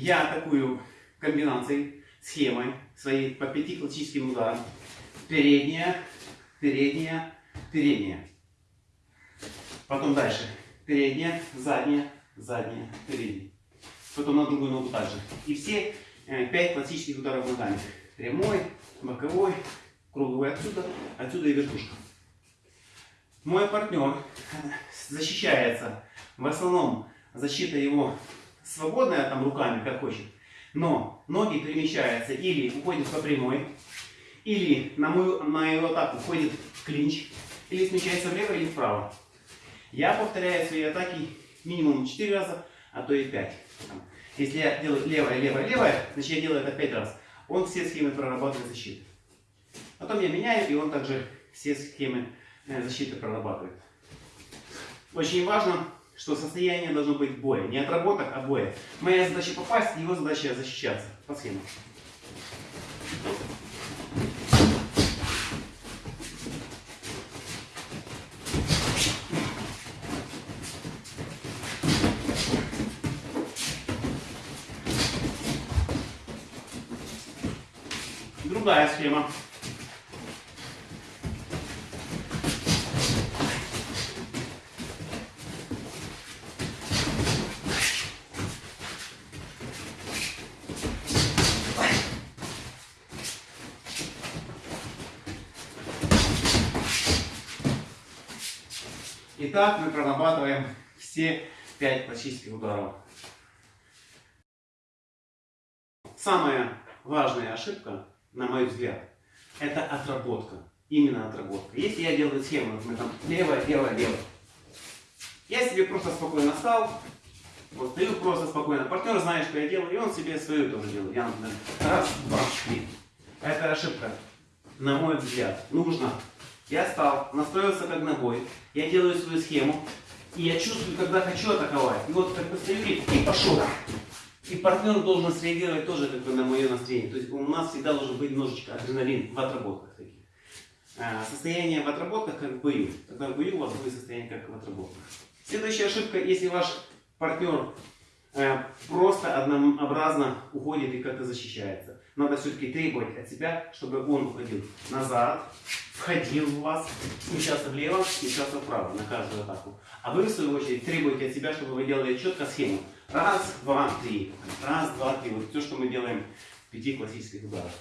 Я атакую комбинацией, схемой своей по пяти классическим ударам. Передняя, передняя, передняя. Потом дальше. Передняя, задняя, задняя, передняя. Потом на другую ногу также. И все э, пять классических ударов ногами. Прямой, боковой, круговой отсюда, отсюда и вертушка. Мой партнер защищается, в основном защита его свободная там руками, как хочет, но ноги перемещаются или уходят по прямой, или на мою, на мою атаку уходит клинч, или смещается влево или вправо. Я повторяю свои атаки минимум 4 раза, а то и 5. Если я делаю левое, левое, левое, значит я делаю это 5 раз. Он все схемы прорабатывает защиты. Потом я меняю, и он также все схемы э, защиты прорабатывает. Очень важно, что состояние должно быть боя. Не отработок, а боя. Моя задача попасть, его задача защищаться по схемам. Другая схема. Итак, мы прорабатываем все пять классических ударов. Самая важная ошибка, на мой взгляд, это отработка. Именно отработка. Если я делаю схему, мы там левое, левое, левое. Я себе просто спокойно стал, вот стою просто спокойно. Партнер знает, что я делаю, и он себе свою тоже делает. Я, например, раз, два, три. Это ошибка. На мой взгляд, нужно я стал, настроился как ногой, я делаю свою схему, и я чувствую, когда хочу атаковать. И вот как бы стою и, пошел. И партнер должен среагировать тоже как бы на мое настроение. То есть у нас всегда должен быть немножечко адреналин в отработках таких. А, состояние в отработках как в бою. Тогда в бою у вас будет состояние как в отработках. Следующая ошибка, если ваш партнер просто однообразно уходит и как-то защищается. Надо все-таки требовать от себя, чтобы он уходил назад, входил в вас, смещался влево, смещался вправо на каждую атаку. А вы, в свою очередь, требуете от себя, чтобы вы делали четко схему. Раз, два, три. Раз, два, три. Вот все, что мы делаем в пяти классических ударах.